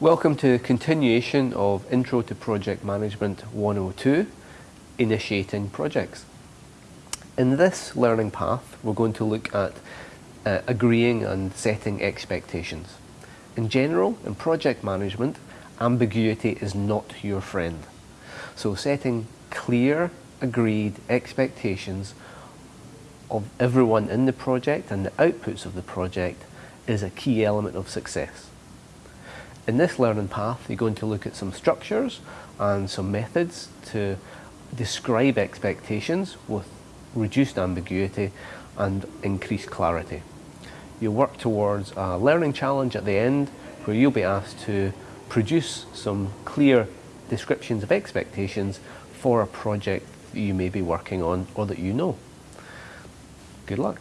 Welcome to continuation of Intro to Project Management 102, Initiating Projects. In this learning path, we're going to look at uh, agreeing and setting expectations. In general, in project management, ambiguity is not your friend. So setting clear, agreed expectations of everyone in the project and the outputs of the project is a key element of success. In this learning path, you're going to look at some structures and some methods to describe expectations with reduced ambiguity and increased clarity. You'll work towards a learning challenge at the end where you'll be asked to produce some clear descriptions of expectations for a project you may be working on or that you know. Good luck.